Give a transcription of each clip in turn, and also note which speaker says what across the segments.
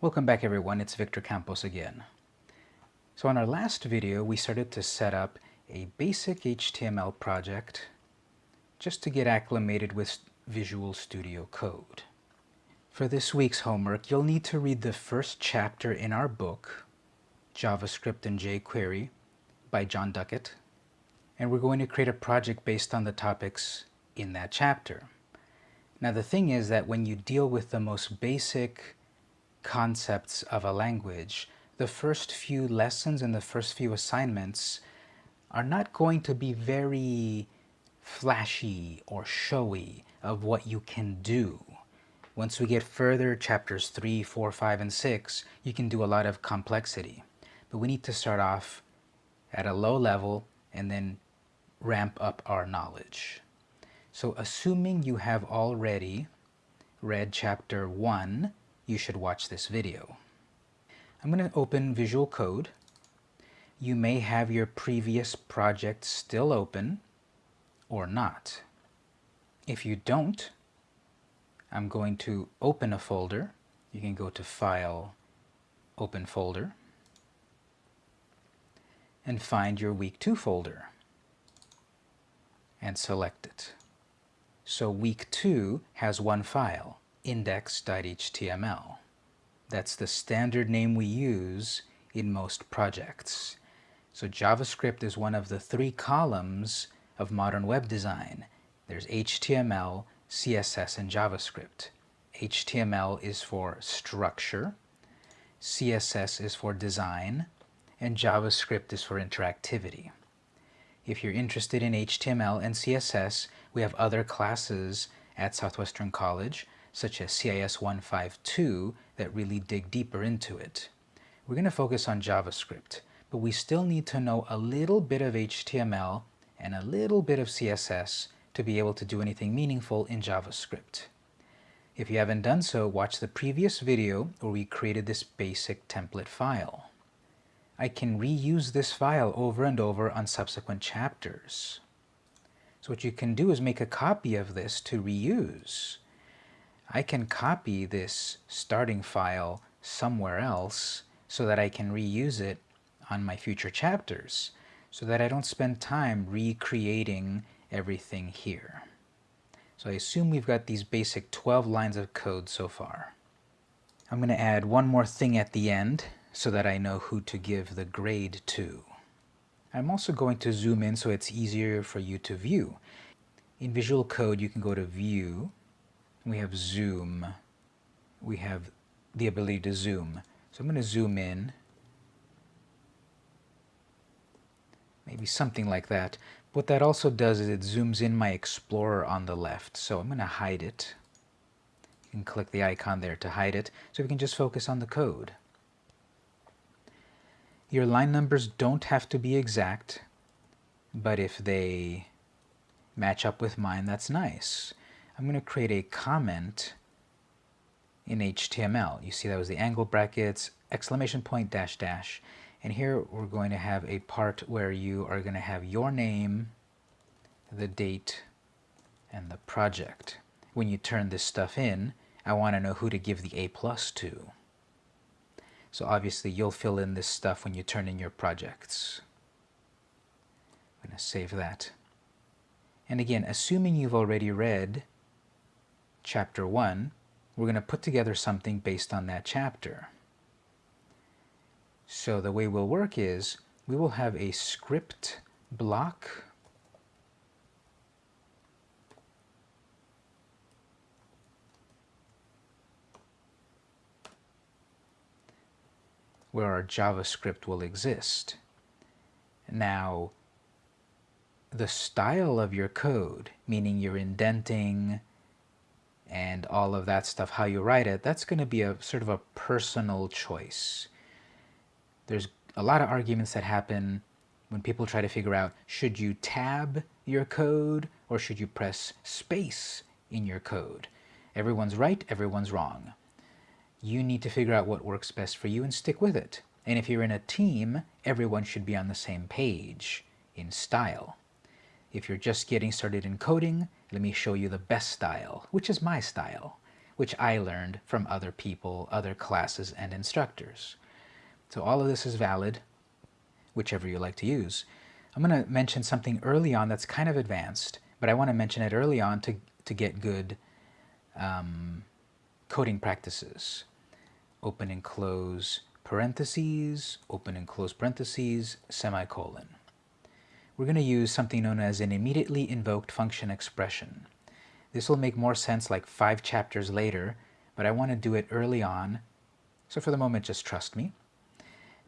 Speaker 1: Welcome back everyone, it's Victor Campos again. So on our last video we started to set up a basic HTML project just to get acclimated with Visual Studio Code. For this week's homework you'll need to read the first chapter in our book, JavaScript and jQuery by Jon Duckett, and we're going to create a project based on the topics in that chapter. Now the thing is that when you deal with the most basic concepts of a language, the first few lessons and the first few assignments are not going to be very flashy or showy of what you can do. Once we get further, chapters 3, 4, 5, and 6, you can do a lot of complexity. But we need to start off at a low level and then ramp up our knowledge. So assuming you have already read chapter 1 you should watch this video. I'm going to open Visual Code. You may have your previous project still open or not. If you don't, I'm going to open a folder. You can go to File, Open Folder, and find your Week 2 folder and select it. So Week 2 has one file, index.html. That's the standard name we use in most projects. So JavaScript is one of the three columns of modern web design. There's HTML, CSS, and JavaScript. HTML is for structure, CSS is for design, and JavaScript is for interactivity. If you're interested in HTML and CSS, we have other classes at Southwestern College such as CIS 152 that really dig deeper into it. We're going to focus on JavaScript, but we still need to know a little bit of HTML and a little bit of CSS to be able to do anything meaningful in JavaScript. If you haven't done so, watch the previous video where we created this basic template file. I can reuse this file over and over on subsequent chapters. So what you can do is make a copy of this to reuse. I can copy this starting file somewhere else so that I can reuse it on my future chapters so that I don't spend time recreating everything here. So I assume we've got these basic 12 lines of code so far. I'm going to add one more thing at the end so that I know who to give the grade to. I'm also going to zoom in so it's easier for you to view. In Visual Code you can go to View, we have zoom, we have the ability to zoom. So I'm going to zoom in, maybe something like that. What that also does is it zooms in my Explorer on the left. So I'm going to hide it. You can click the icon there to hide it, so we can just focus on the code. Your line numbers don't have to be exact, but if they match up with mine, that's nice. I'm going to create a comment in HTML. You see that was the angle brackets, exclamation point, dash, dash. And here we're going to have a part where you are going to have your name, the date, and the project. When you turn this stuff in, I want to know who to give the A plus to. So obviously you'll fill in this stuff when you turn in your projects. I'm going to save that. And again, assuming you've already read chapter 1, we're going to put together something based on that chapter. So the way we'll work is we will have a script block where our JavaScript will exist. Now, the style of your code, meaning your indenting, and all of that stuff, how you write it, that's going to be a sort of a personal choice. There's a lot of arguments that happen when people try to figure out, should you tab your code or should you press space in your code? Everyone's right, everyone's wrong. You need to figure out what works best for you and stick with it. And if you're in a team, everyone should be on the same page in style. If you're just getting started in coding, let me show you the best style, which is my style, which I learned from other people, other classes, and instructors. So all of this is valid, whichever you like to use. I'm going to mention something early on that's kind of advanced, but I want to mention it early on to, to get good um, coding practices. Open and close parentheses, open and close parentheses, semicolon. We're going to use something known as an immediately invoked function expression. This will make more sense like five chapters later, but I want to do it early on, so for the moment just trust me.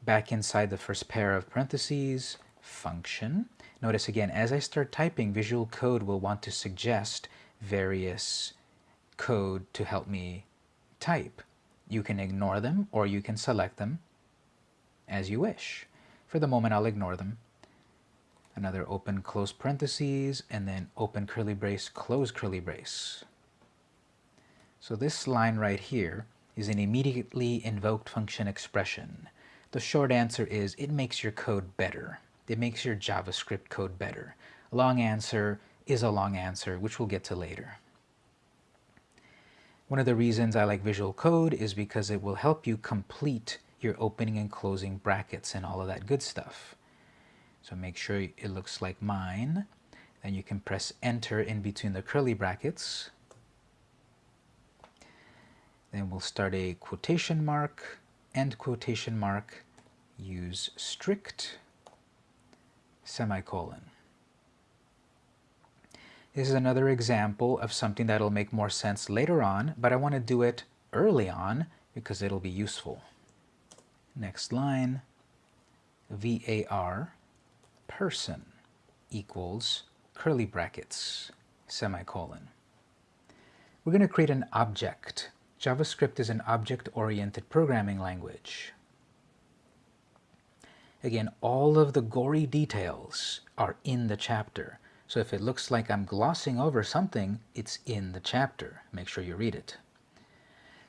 Speaker 1: Back inside the first pair of parentheses, function. Notice again, as I start typing, Visual Code will want to suggest various code to help me type. You can ignore them or you can select them as you wish. For the moment, I'll ignore them. Another open close parentheses and then open curly brace, close curly brace. So this line right here is an immediately invoked function expression. The short answer is it makes your code better. It makes your JavaScript code better. Long answer is a long answer, which we'll get to later. One of the reasons I like Visual Code is because it will help you complete your opening and closing brackets and all of that good stuff. So make sure it looks like mine. Then you can press enter in between the curly brackets. Then we'll start a quotation mark, end quotation mark, use strict, semicolon. This is another example of something that'll make more sense later on, but I want to do it early on because it'll be useful. Next line, var person equals curly brackets, semicolon. We're going to create an object. JavaScript is an object-oriented programming language. Again, all of the gory details are in the chapter. So if it looks like I'm glossing over something, it's in the chapter. Make sure you read it.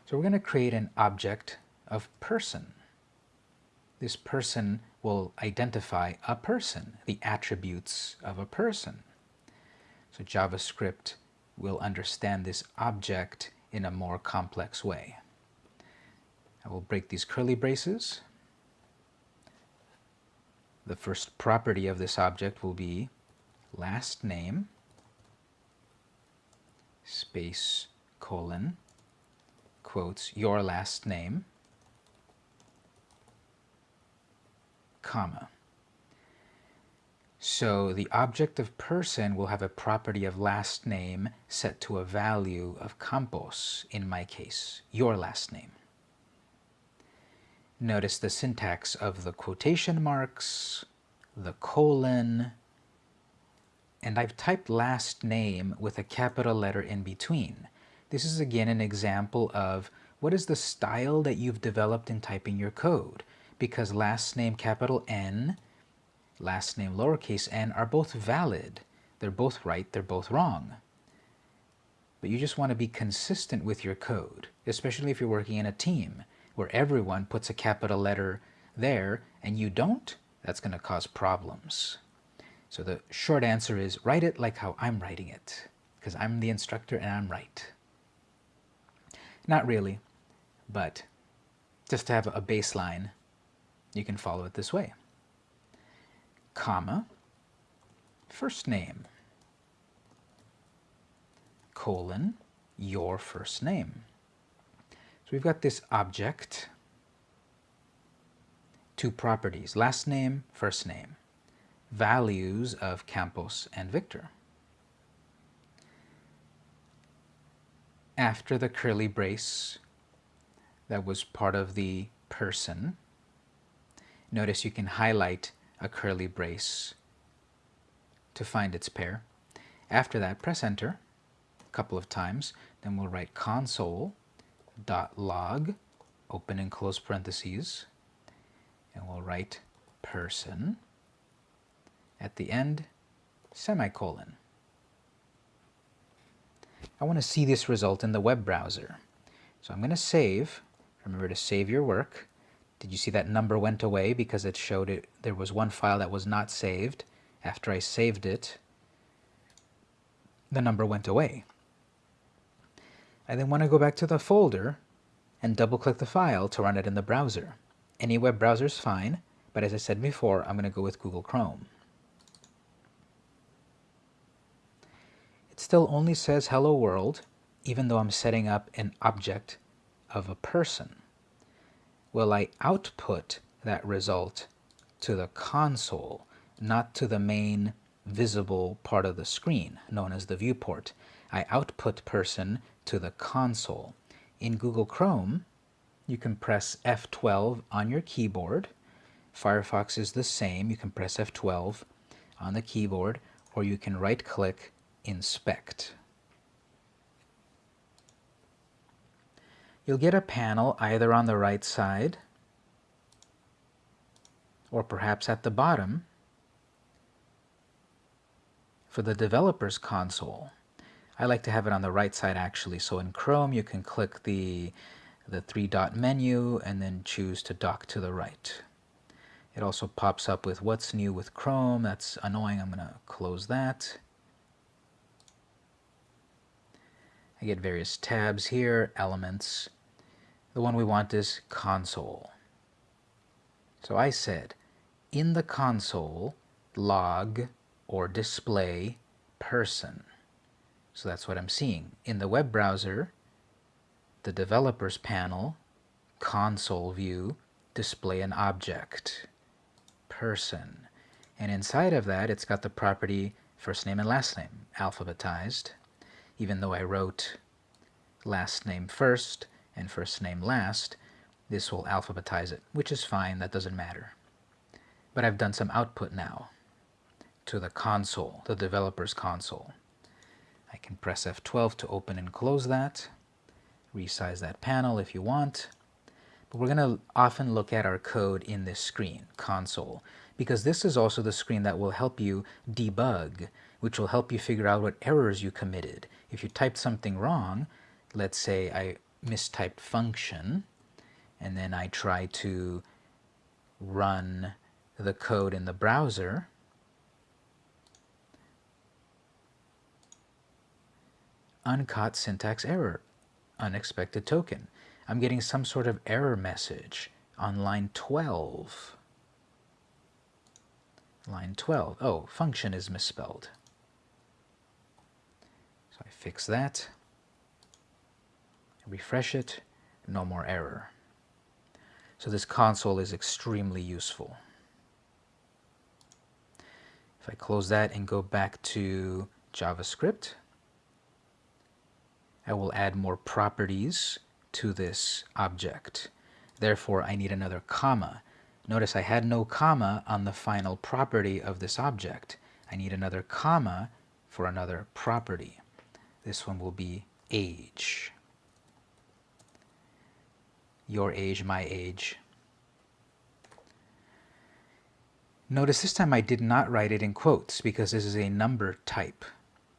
Speaker 1: So we're going to create an object of person. This person will identify a person, the attributes of a person. So JavaScript will understand this object in a more complex way. I will break these curly braces. The first property of this object will be last name space colon quotes your last name comma. So the object of person will have a property of last name set to a value of campos, in my case, your last name. Notice the syntax of the quotation marks, the colon, and I've typed last name with a capital letter in between. This is again an example of what is the style that you've developed in typing your code because last name capital N, last name lowercase n are both valid. They're both right, they're both wrong. But you just want to be consistent with your code, especially if you're working in a team where everyone puts a capital letter there and you don't, that's going to cause problems. So the short answer is write it like how I'm writing it, because I'm the instructor and I'm right. Not really, but just to have a baseline, you can follow it this way. Comma, first name, colon, your first name. So we've got this object, two properties, last name, first name values of Campos and Victor. After the curly brace that was part of the person, notice you can highlight a curly brace to find its pair. After that, press enter a couple of times. Then we'll write console dot log, open and close parentheses, and we'll write person at the end, semicolon. I want to see this result in the web browser. So I'm going to save. Remember to save your work. Did you see that number went away because it showed it there was one file that was not saved. After I saved it, the number went away. I then want to go back to the folder and double click the file to run it in the browser. Any web browser is fine, but as I said before, I'm going to go with Google Chrome. It still only says hello world, even though I'm setting up an object of a person. Will I output that result to the console, not to the main visible part of the screen, known as the viewport. I output person to the console. In Google Chrome, you can press F12 on your keyboard. Firefox is the same. You can press F12 on the keyboard, or you can right-click Inspect. You'll get a panel either on the right side or perhaps at the bottom for the developer's console. I like to have it on the right side actually. So in Chrome you can click the, the three dot menu and then choose to dock to the right. It also pops up with what's new with Chrome. That's annoying. I'm going to close that. I get various tabs here, elements. The one we want is console. So I said in the console log or display person. So that's what I'm seeing. In the web browser, the developers panel, console view, display an object, person. And inside of that, it's got the property first name and last name, alphabetized. Even though I wrote last name first and first name last, this will alphabetize it, which is fine, that doesn't matter but I've done some output now to the console, the developer's console. I can press F12 to open and close that, resize that panel if you want. But we're going to often look at our code in this screen, console, because this is also the screen that will help you debug, which will help you figure out what errors you committed. If you typed something wrong, let's say I mistyped function, and then I try to run the code in the browser, uncaught syntax error, unexpected token. I'm getting some sort of error message on line 12. Line 12. Oh, function is misspelled. I fix that, refresh it, no more error. So this console is extremely useful. If I close that and go back to JavaScript, I will add more properties to this object. Therefore, I need another comma. Notice I had no comma on the final property of this object. I need another comma for another property. This one will be age. Your age, my age. Notice this time I did not write it in quotes because this is a number type.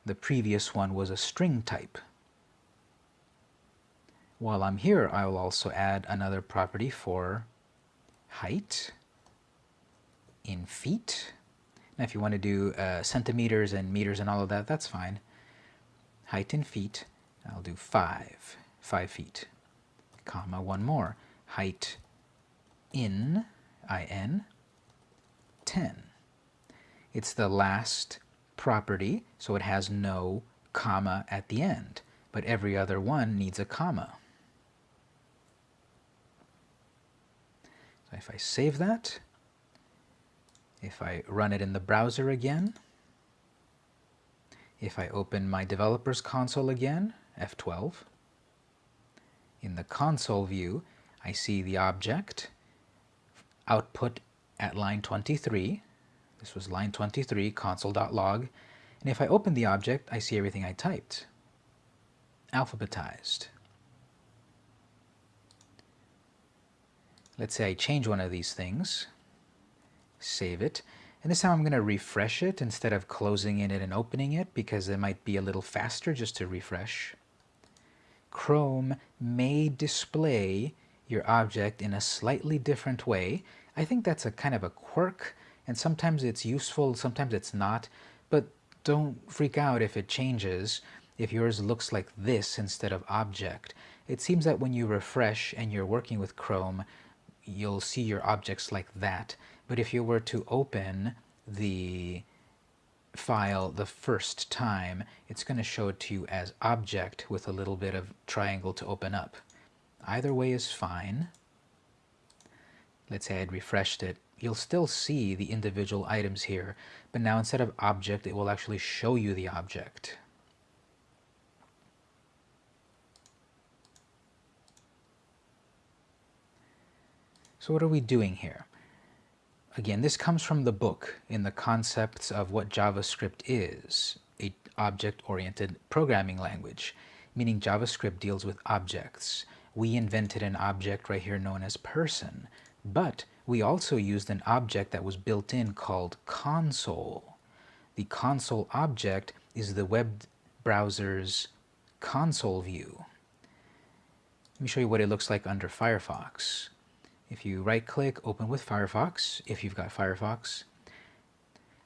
Speaker 1: The previous one was a string type. While I'm here, I will also add another property for height in feet. Now if you want to do uh, centimeters and meters and all of that, that's fine. Height in feet, I'll do 5, 5 feet, comma, one more. Height in, in, 10. It's the last property, so it has no comma at the end, but every other one needs a comma. So if I save that, if I run it in the browser again, if I open my developer's console again, F12, in the console view, I see the object, output at line 23. This was line 23, console.log. And if I open the object, I see everything I typed. Alphabetized. Let's say I change one of these things. Save it. And this time I'm going to refresh it instead of closing in it and opening it because it might be a little faster just to refresh. Chrome may display your object in a slightly different way I think that's a kind of a quirk, and sometimes it's useful, sometimes it's not, but don't freak out if it changes. if yours looks like this instead of object, it seems that when you refresh and you're working with Chrome, you'll see your objects like that. But if you were to open the file the first time, it's going to show it to you as object with a little bit of triangle to open up. Either way is fine. Let's say I'd refreshed it. You'll still see the individual items here, but now instead of object, it will actually show you the object. So what are we doing here? Again, this comes from the book in the concepts of what JavaScript is, a object-oriented programming language, meaning JavaScript deals with objects. We invented an object right here known as person, but we also used an object that was built in called console. The console object is the web browser's console view. Let me show you what it looks like under Firefox. If you right click, open with Firefox, if you've got Firefox,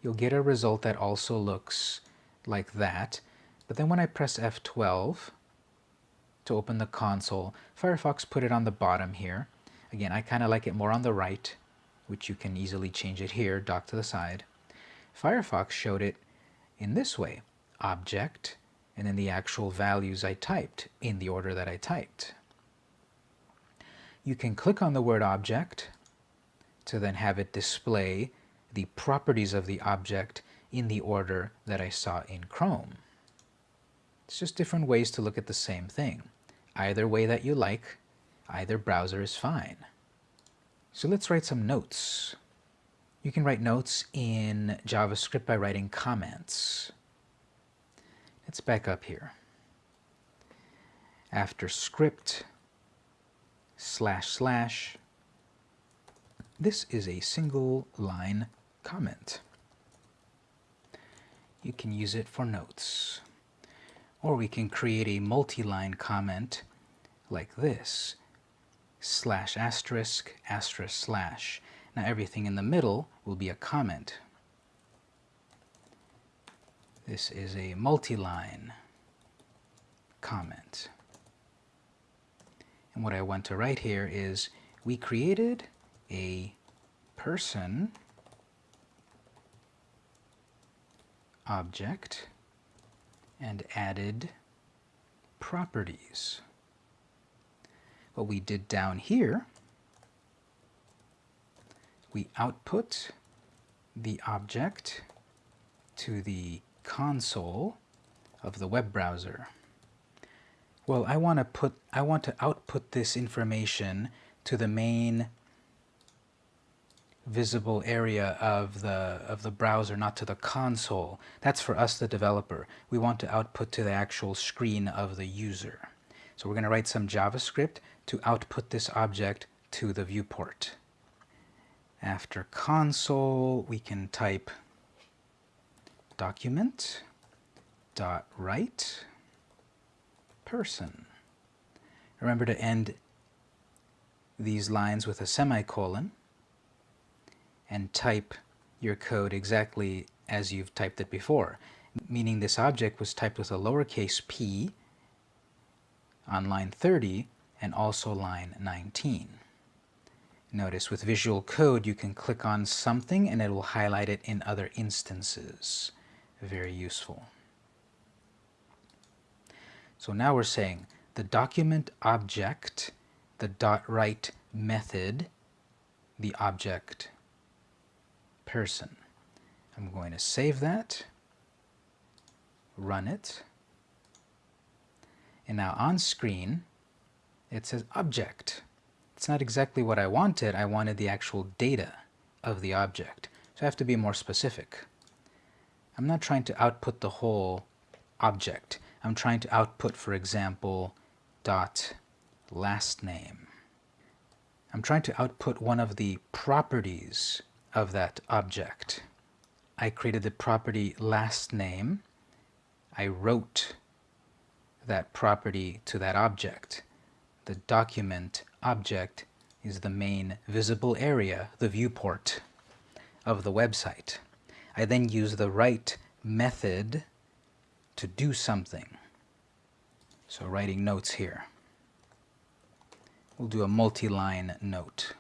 Speaker 1: you'll get a result that also looks like that. But then when I press F12 to open the console, Firefox put it on the bottom here. Again, I kind of like it more on the right, which you can easily change it here, dock to the side. Firefox showed it in this way, object, and then the actual values I typed in the order that I typed you can click on the word object to then have it display the properties of the object in the order that I saw in Chrome. It's just different ways to look at the same thing. Either way that you like, either browser is fine. So let's write some notes. You can write notes in JavaScript by writing comments. Let's back up here. After script, slash slash. This is a single line comment. You can use it for notes. Or we can create a multi-line comment like this, slash asterisk, asterisk slash. Now everything in the middle will be a comment. This is a multi-line comment. And what I want to write here is we created a person object and added properties. What we did down here, we output the object to the console of the web browser. Well, I want to put I want to output this information to the main visible area of the of the browser, not to the console. That's for us, the developer. We want to output to the actual screen of the user. So we're going to write some JavaScript to output this object to the viewport. After console, we can type document dot write person. Remember to end these lines with a semicolon and type your code exactly as you've typed it before, meaning this object was typed with a lowercase p on line 30 and also line 19. Notice with Visual Code you can click on something and it will highlight it in other instances. Very useful. So now we're saying the document object, the dot write method, the object person. I'm going to save that, run it, and now on screen it says object. It's not exactly what I wanted, I wanted the actual data of the object. So I have to be more specific. I'm not trying to output the whole object. I'm trying to output, for example, dot last name. I'm trying to output one of the properties of that object. I created the property last name. I wrote that property to that object. The document object is the main visible area, the viewport of the website. I then use the write method to do something. So writing notes here. We'll do a multi-line note.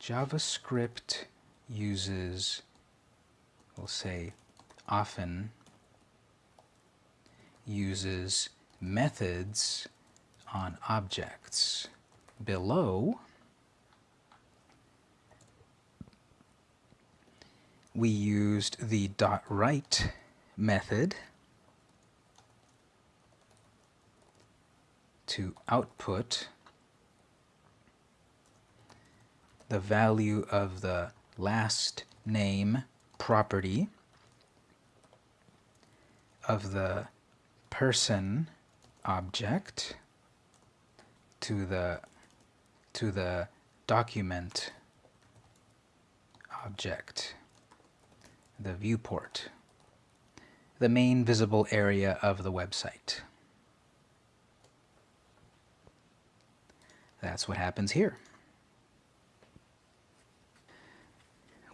Speaker 1: JavaScript uses, we'll say, often uses methods on objects. Below, we used the dot write method to output the value of the last name property of the person object to the to the document object the viewport, the main visible area of the website. That's what happens here.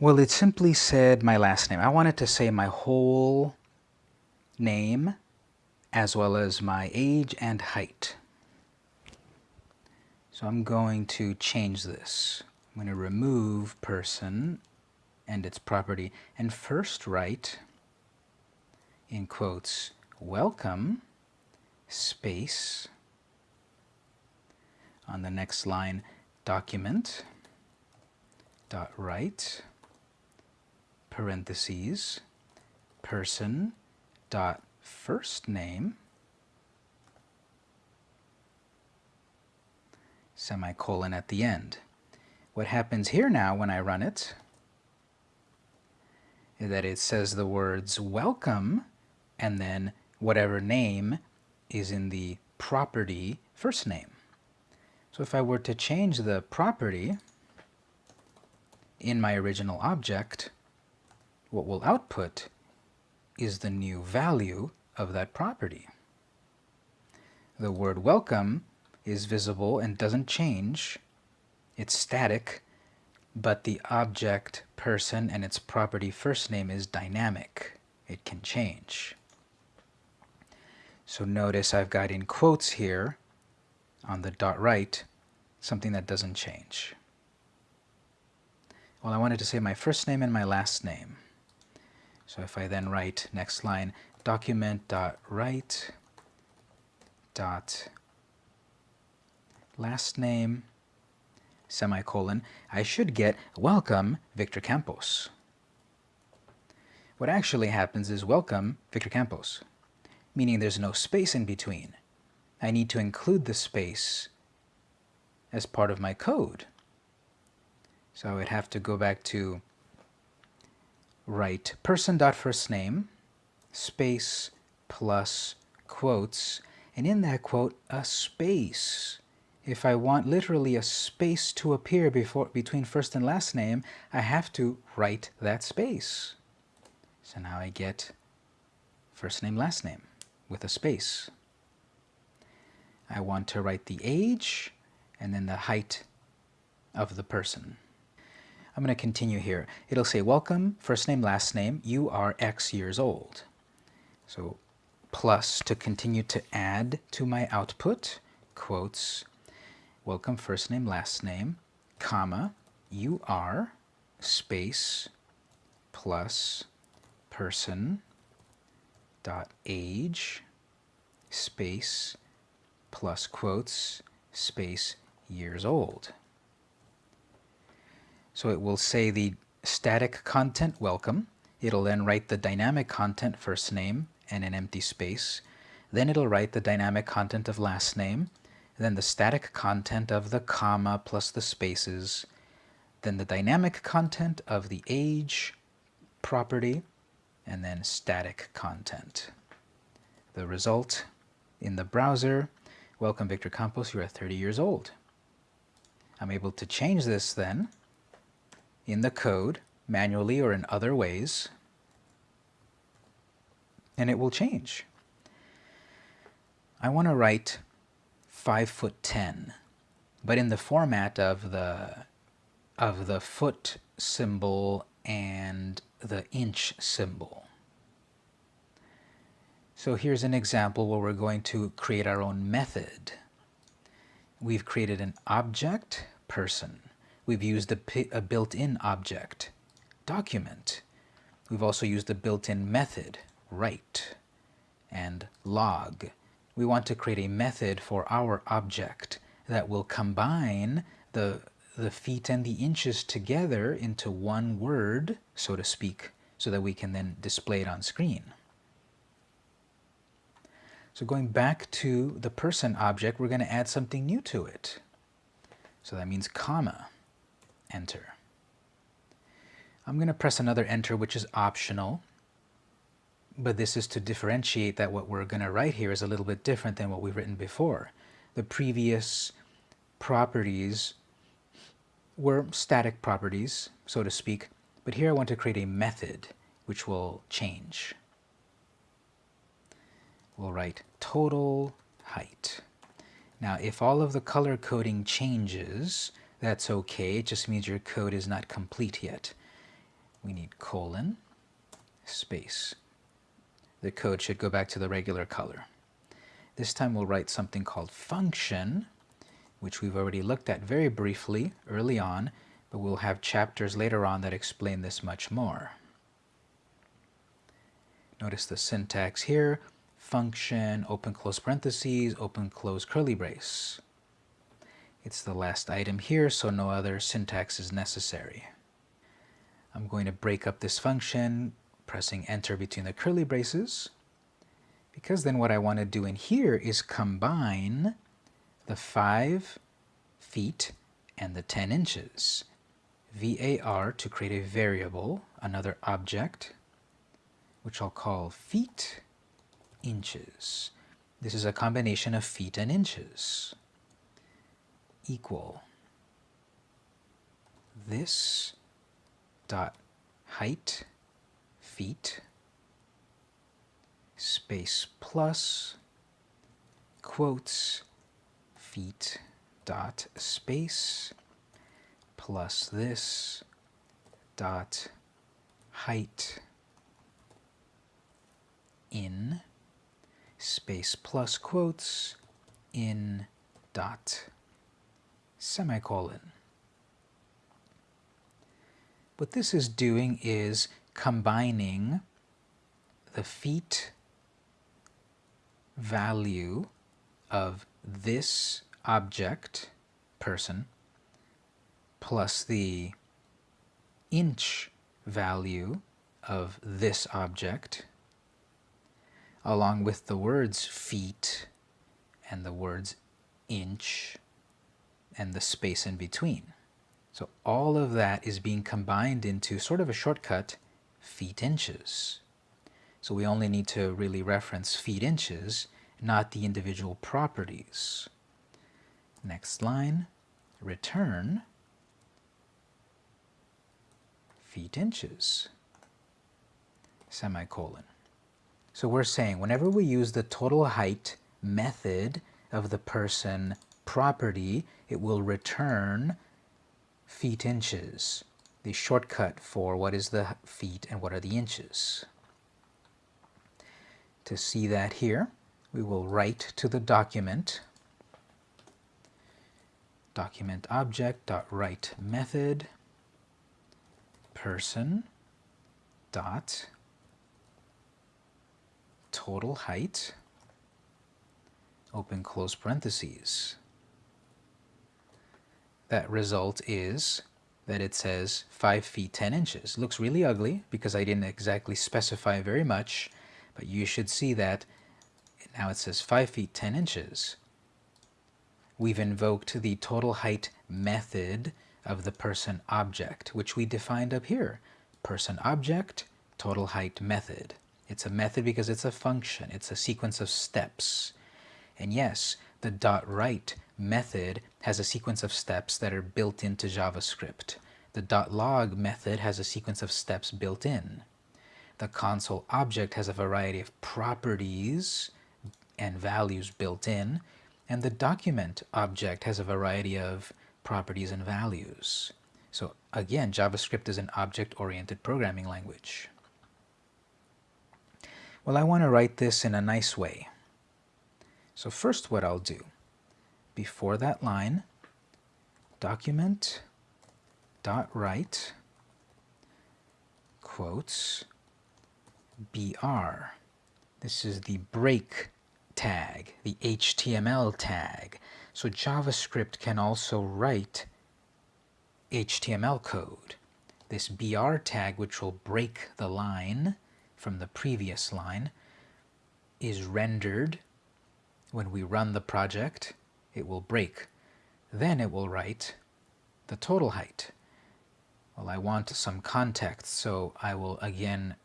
Speaker 1: Well, it simply said my last name. I wanted to say my whole name as well as my age and height. So I'm going to change this. I'm going to remove person and its property, and first write, in quotes, welcome, space, on the next line, document, dot write, parentheses, person, dot first name, semicolon at the end. What happens here now when I run it that it says the words welcome and then whatever name is in the property first name. So if I were to change the property in my original object, what will output is the new value of that property. The word welcome is visible and doesn't change. It's static but the object, person, and its property first name is dynamic. It can change. So notice I've got in quotes here on the dot write something that doesn't change. Well, I wanted to say my first name and my last name. So if I then write next line document dot write dot last name semicolon, I should get welcome Victor Campos. What actually happens is welcome Victor Campos, meaning there's no space in between. I need to include the space as part of my code. So I would have to go back to write person.firstname space plus quotes, and in that quote, a space if I want literally a space to appear before, between first and last name, I have to write that space. So now I get first name, last name with a space. I want to write the age and then the height of the person. I'm going to continue here. It'll say, welcome, first name, last name, you are X years old. So plus to continue to add to my output, quotes, welcome first name, last name, comma, you are, space, plus, person, dot age, space, plus quotes, space, years old. So it will say the static content welcome. It'll then write the dynamic content first name and an empty space. Then it'll write the dynamic content of last name then the static content of the comma plus the spaces, then the dynamic content of the age property, and then static content. The result in the browser, welcome Victor Campos, you are 30 years old. I'm able to change this then in the code manually or in other ways and it will change. I want to write 5 foot 10, but in the format of the of the foot symbol and the inch symbol. So here's an example where we're going to create our own method. We've created an object, person. We've used a, a built-in object, document. We've also used a built-in method, write, and log. We want to create a method for our object that will combine the, the feet and the inches together into one word, so to speak, so that we can then display it on screen. So going back to the person object, we're going to add something new to it. So that means comma, enter. I'm going to press another enter, which is optional. But this is to differentiate that what we're going to write here is a little bit different than what we've written before. The previous properties were static properties, so to speak, but here I want to create a method which will change we'll write total height. Now if all of the color coding changes, that's okay. It just means your code is not complete yet. We need colon, space. The code should go back to the regular color. This time we'll write something called function, which we've already looked at very briefly early on, but we'll have chapters later on that explain this much more. Notice the syntax here function, open close parentheses, open close curly brace. It's the last item here, so no other syntax is necessary. I'm going to break up this function, pressing enter between the curly braces, because then what I want to do in here is combine the 5 feet and the 10 inches. VAR to create a variable, another object, which I'll call feet, inches. This is a combination of feet and inches. Equal this dot height feet space plus quotes feet dot space plus this dot height in space plus quotes in dot semicolon. What this is doing is combining the feet value of this object, person, plus the inch value of this object, along with the words feet and the words inch and the space in between. So all of that is being combined into sort of a shortcut, feet inches. So we only need to really reference feet inches, not the individual properties. Next line, return feet inches, semicolon. So we're saying whenever we use the total height method of the person property, it will return feet inches, the shortcut for what is the feet and what are the inches. To see that here, we will write to the document document object dot write method person dot total height, open close parentheses. That result is that it says 5 feet 10 inches. Looks really ugly because I didn't exactly specify very much, but you should see that now it says 5 feet 10 inches. We've invoked the total height method of the person object, which we defined up here. Person object, total height method. It's a method because it's a function. It's a sequence of steps. And yes, the dot write method has a sequence of steps that are built into JavaScript. The log method has a sequence of steps built in. The console object has a variety of properties and values built in, and the document object has a variety of properties and values. So again, JavaScript is an object-oriented programming language. Well, I want to write this in a nice way. So first what I'll do, before that line, document dot write quotes br. This is the break tag, the HTML tag. So JavaScript can also write HTML code. This BR tag, which will break the line from the previous line, is rendered when we run the project. It will break. Then it will write the total height. Well, I want some context, so I will again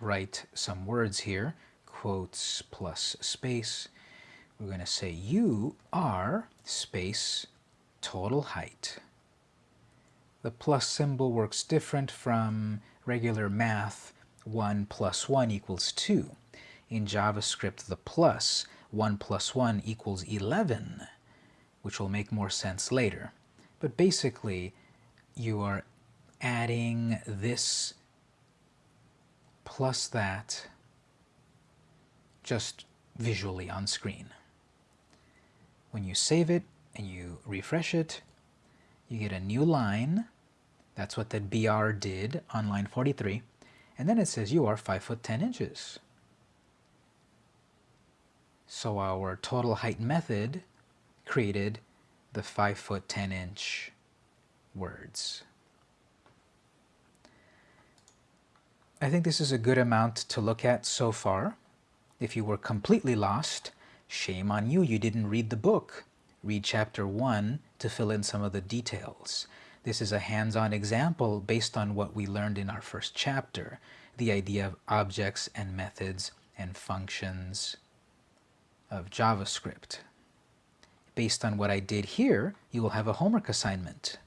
Speaker 1: write some words here, quotes plus space. We're going to say you are space total height. The plus symbol works different from regular math 1 plus 1 equals 2. In JavaScript, the plus 1 plus 1 equals 11, which will make more sense later. But basically, you are adding this plus that just visually on screen. When you save it and you refresh it, you get a new line. That's what the BR did on line 43. And then it says you are 5 foot 10 inches. So our total height method created the 5 foot 10 inch words. I think this is a good amount to look at so far. If you were completely lost, shame on you, you didn't read the book. Read chapter 1 to fill in some of the details. This is a hands-on example based on what we learned in our first chapter, the idea of objects and methods and functions of JavaScript. Based on what I did here, you will have a homework assignment.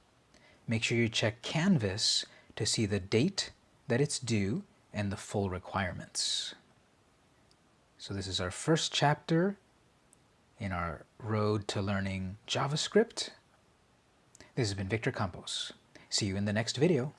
Speaker 1: Make sure you check Canvas to see the date that it's due and the full requirements. So this is our first chapter in our road to learning JavaScript. This has been Victor Campos. See you in the next video.